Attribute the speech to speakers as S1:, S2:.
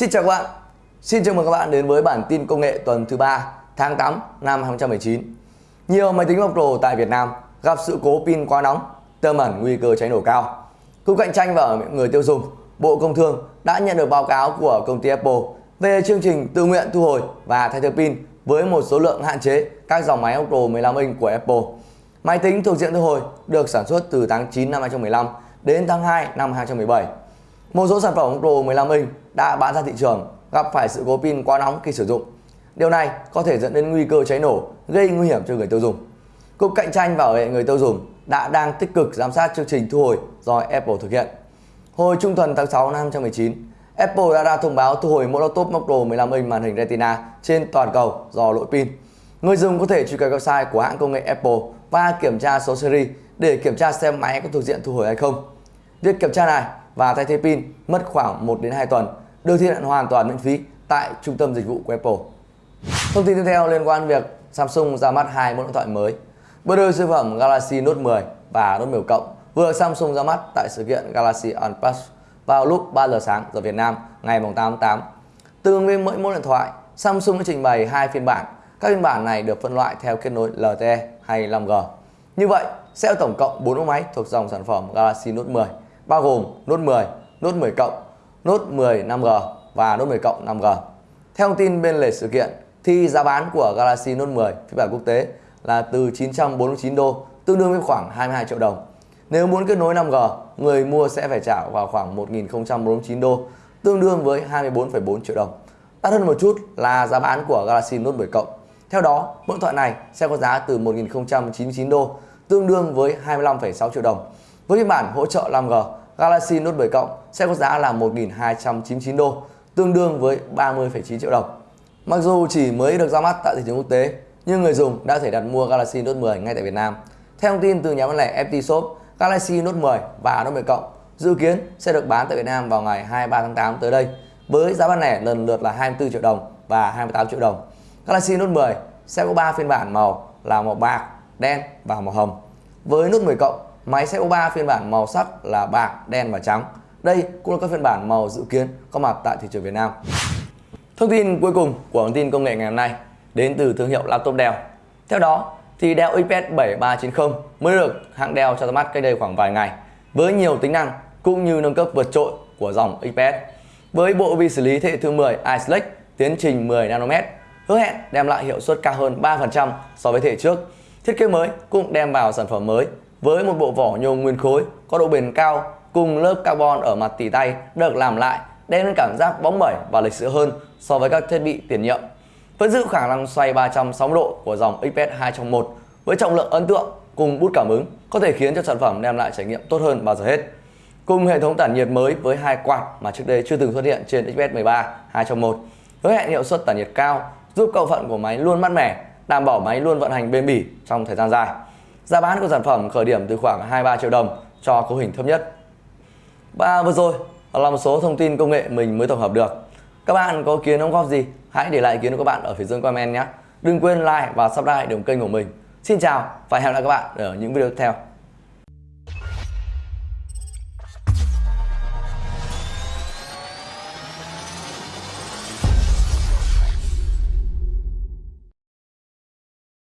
S1: Xin chào các bạn. Xin chào mừng các bạn đến với bản tin công nghệ tuần thứ 3 tháng 8 năm 2019. Nhiều máy tính Mac Pro tại Việt Nam gặp sự cố pin quá nóng, tiềm ẩn nguy cơ cháy nổ cao. Cục cạnh tranh và người tiêu dùng, Bộ Công Thương đã nhận được báo cáo của công ty Apple về chương trình tự nguyện thu hồi và thay thế pin với một số lượng hạn chế các dòng máy Mac Pro 15 inch của Apple. Máy tính thuộc diện thu hồi được sản xuất từ tháng 9 năm 2015 đến tháng 2 năm 2017. Một số sản phẩm Pro 15 inch đã bán ra thị trường gặp phải sự cố pin quá nóng khi sử dụng. Điều này có thể dẫn đến nguy cơ cháy nổ, gây nguy hiểm cho người tiêu dùng. Cục Cạnh tranh và Bảo vệ người tiêu dùng đã đang tích cực giám sát chương trình thu hồi do Apple thực hiện. Hồi trung tuần tháng 6 năm 2019, Apple đã ra thông báo thu hồi mẫu laptop Mac Pro 15 inch màn hình Retina trên toàn cầu do lỗi pin. Người dùng có thể truy cập website của hãng công nghệ Apple và kiểm tra số series để kiểm tra xem máy có thuộc diện thu hồi hay không. Việc kiểm tra này và thay thế pin mất khoảng 1 đến 2 tuần, được thực hiện hoàn toàn miễn phí tại trung tâm dịch vụ của Apple. Thông tin tiếp theo liên quan việc Samsung ra mắt hai mẫu điện thoại mới. Bước đôi siêu phẩm Galaxy Note 10 và Note 10 Cộng vừa Samsung ra mắt tại sự kiện Galaxy Unpacked vào lúc 3 giờ sáng giờ Việt Nam ngày 8 tháng 8. Tương ứng với mỗi mẫu điện thoại, Samsung đã trình bày hai phiên bản. Các phiên bản này được phân loại theo kết nối LTE hay 5G. Như vậy, sẽ có tổng cộng 4 mẫu máy thuộc dòng sản phẩm Galaxy Note 10 bao gồm Note 10, Note 10 Cộng, Note 10 5G và Note 10 Cộng 5G. Theo thông tin bên lề sự kiện thì giá bán của Galaxy Note 10 phiên bản quốc tế là từ 949 đô, tương đương với khoảng 22 triệu đồng. Nếu muốn kết nối 5G, người mua sẽ phải trả vào khoảng 1049 đô, tương đương với 24,4 triệu đồng. Đắt hơn một chút là giá bán của Galaxy Note 10 Cộng. Theo đó, mẫu điện thoại này sẽ có giá từ 1099 đô, tương đương với 25,6 triệu đồng. Với phiên bản hỗ trợ 5G, Galaxy Note 10 Cộng sẽ có giá là 1.299 đô, tương đương với 30,9 triệu đồng. Mặc dù chỉ mới được ra mắt tại thị trường quốc tế, nhưng người dùng đã thể đặt mua Galaxy Note 10 ngay tại Việt Nam. Theo thông tin từ nhà bán lẻ FT Shop, Galaxy Note 10 và Note 10 Cộng dự kiến sẽ được bán tại Việt Nam vào ngày 23 tháng 8 tới đây với giá bán lẻ lần lượt là 24 triệu đồng và 28 triệu đồng. Galaxy Note 10 sẽ có 3 phiên bản màu là màu bạc, đen và màu hồng. Với Note 10 Cộng, máy xe có 3 phiên bản màu sắc là bạc, đen và trắng. Đây cũng là các phiên bản màu dự kiến có mặt tại thị trường Việt Nam. Thông tin cuối cùng của bản tin công nghệ ngày hôm nay đến từ thương hiệu laptop Dell. Theo đó, thì Dell XPS 7390 mới được hãng Dell cho ra mắt cách đây khoảng vài ngày với nhiều tính năng cũng như nâng cấp vượt trội của dòng XPS. Với bộ vi xử lý thế hệ thứ 10 Ice Lake tiến trình 10 nanomet hứa hẹn đem lại hiệu suất cao hơn 3% so với thế hệ trước. Thiết kế mới cũng đem vào sản phẩm mới với một bộ vỏ nhôm nguyên khối có độ bền cao cùng lớp carbon ở mặt tỉ tay được làm lại đem đến cảm giác bóng bẩy và lịch sự hơn so với các thiết bị tiền nhiệm. Vẫn giữ khả năng xoay 360 độ của dòng XPS 2 trong 1 với trọng lượng ấn tượng cùng bút cảm ứng có thể khiến cho sản phẩm đem lại trải nghiệm tốt hơn bao giờ hết. Cùng hệ thống tản nhiệt mới với hai quạt mà trước đây chưa từng xuất hiện trên XPS 13 2 trong 1 hứa hẹn hiệu suất tản nhiệt cao giúp cầu phận của máy luôn mát mẻ, đảm bảo máy luôn vận hành bền bỉ trong thời gian dài. Giá bán của sản phẩm khởi điểm từ khoảng 23 triệu đồng cho cấu hình thấp nhất. Và vừa rồi là một số thông tin công nghệ mình mới tổng hợp được. Các bạn có kiến đóng góp gì? Hãy để lại ý kiến của các bạn ở phía dưới comment nhé. Đừng quên like và subscribe đồng kênh của mình. Xin chào và hẹn gặp lại các bạn ở những video tiếp theo.